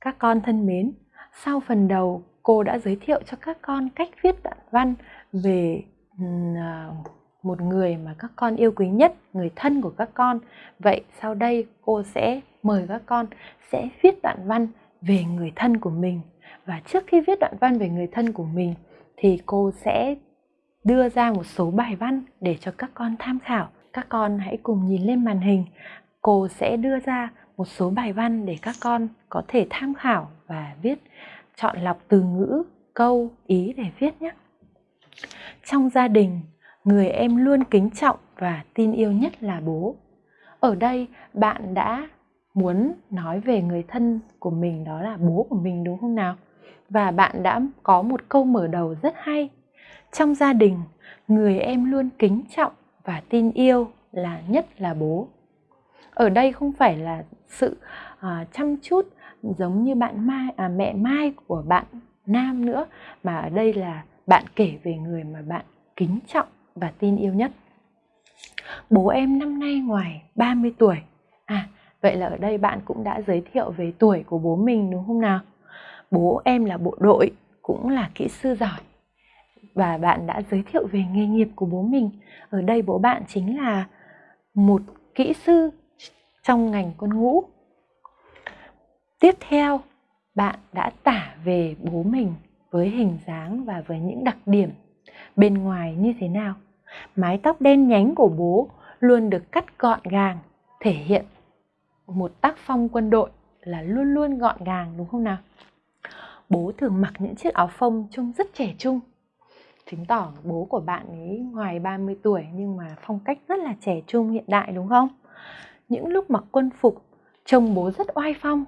Các con thân mến, sau phần đầu cô đã giới thiệu cho các con cách viết đoạn văn về à, một người mà các con yêu quý nhất, người thân của các con. Vậy sau đây cô sẽ mời các con sẽ viết đoạn văn về người thân của mình. Và trước khi viết đoạn văn về người thân của mình thì cô sẽ đưa ra một số bài văn để cho các con tham khảo. Các con hãy cùng nhìn lên màn hình. Cô sẽ đưa ra một số bài văn để các con có thể tham khảo và viết chọn lọc từ ngữ, câu, ý để viết nhé. Trong gia đình, người em luôn kính trọng và tin yêu nhất là bố. Ở đây bạn đã muốn nói về người thân của mình đó là bố của mình đúng không nào? Và bạn đã có một câu mở đầu rất hay. Trong gia đình, người em luôn kính trọng và tin yêu là nhất là bố. Ở đây không phải là sự uh, chăm chút giống như bạn Mai à, mẹ Mai của bạn Nam nữa mà ở đây là bạn kể về người mà bạn kính trọng và tin yêu nhất. Bố em năm nay ngoài 30 tuổi. À, vậy là ở đây bạn cũng đã giới thiệu về tuổi của bố mình đúng không nào? Bố em là bộ đội, cũng là kỹ sư giỏi. Và bạn đã giới thiệu về nghề nghiệp của bố mình. Ở đây bố bạn chính là một kỹ sư trong ngành quân ngũ. Tiếp theo, bạn đã tả về bố mình với hình dáng và với những đặc điểm bên ngoài như thế nào. Mái tóc đen nhánh của bố luôn được cắt gọn gàng, thể hiện một tác phong quân đội là luôn luôn gọn gàng đúng không nào? Bố thường mặc những chiếc áo phông trông rất trẻ trung. Chứng tỏ bố của bạn ấy ngoài 30 tuổi nhưng mà phong cách rất là trẻ trung hiện đại đúng không? Những lúc mặc quân phục, trông bố rất oai phong.